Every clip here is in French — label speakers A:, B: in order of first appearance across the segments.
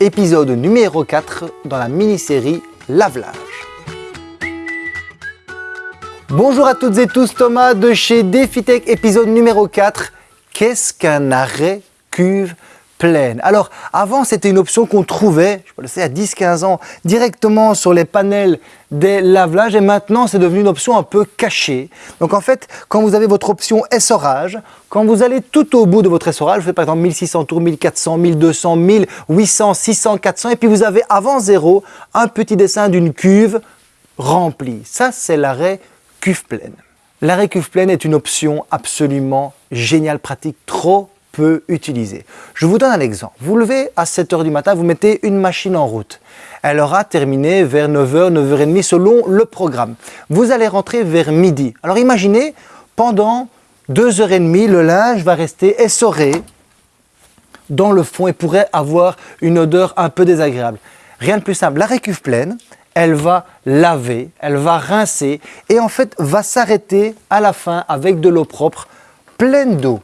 A: épisode numéro 4 dans la mini-série Lavelage. Bonjour à toutes et tous, Thomas de chez DefiTech, épisode numéro 4. Qu'est-ce qu'un arrêt cuve Alors avant c'était une option qu'on trouvait, je sais à 10-15 ans, directement sur les panels des lave-linges et maintenant c'est devenu une option un peu cachée. Donc en fait quand vous avez votre option essorage, quand vous allez tout au bout de votre essorage, vous faites par exemple 1600 tours, 1400, 1200, 1800, 600, 400 et puis vous avez avant zéro un petit dessin d'une cuve remplie. Ça c'est l'arrêt cuve pleine. L'arrêt cuve pleine est une option absolument géniale, pratique, trop utiliser. Je vous donne un exemple. Vous levez à 7 h du matin, vous mettez une machine en route. Elle aura terminé vers 9h, 9h30 selon le programme. Vous allez rentrer vers midi. Alors imaginez, pendant 2h30, le linge va rester essoré dans le fond et pourrait avoir une odeur un peu désagréable. Rien de plus simple, la récuve pleine, elle va laver, elle va rincer et en fait va s'arrêter à la fin avec de l'eau propre, pleine d'eau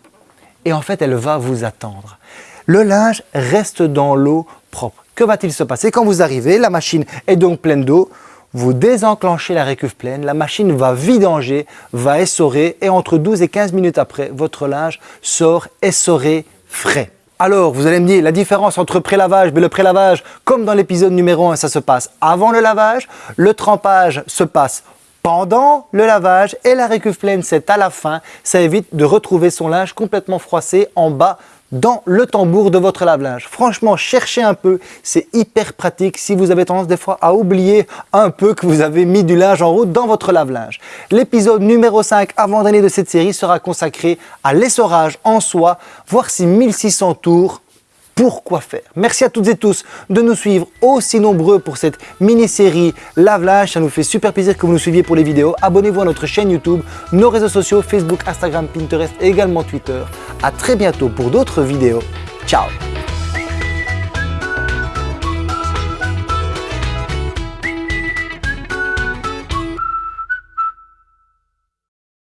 A: et en fait elle va vous attendre. Le linge reste dans l'eau propre. Que va-t-il se passer Quand vous arrivez, la machine est donc pleine d'eau, vous désenclenchez la récuve pleine, la machine va vidanger, va essorer et entre 12 et 15 minutes après, votre linge sort essoré, frais. Alors, vous allez me dire, la différence entre pré-lavage, mais le pré-lavage, comme dans l'épisode numéro 1, ça se passe avant le lavage, le trempage se passe pendant le lavage et la récuve pleine c'est à la fin. Ça évite de retrouver son linge complètement froissé en bas dans le tambour de votre lave-linge. Franchement, cherchez un peu, c'est hyper pratique si vous avez tendance des fois à oublier un peu que vous avez mis du linge en route dans votre lave-linge. L'épisode numéro 5 avant-dernier de cette série sera consacré à l'essorage en soi, voir si 1600 tours pourquoi faire. Merci à toutes et tous de nous suivre aussi nombreux pour cette mini-série Lave-Linge. Ça nous fait super plaisir que vous nous suiviez pour les vidéos. Abonnez-vous à notre chaîne YouTube, nos réseaux sociaux, Facebook, Instagram, Pinterest et également Twitter. A très bientôt pour d'autres vidéos. Ciao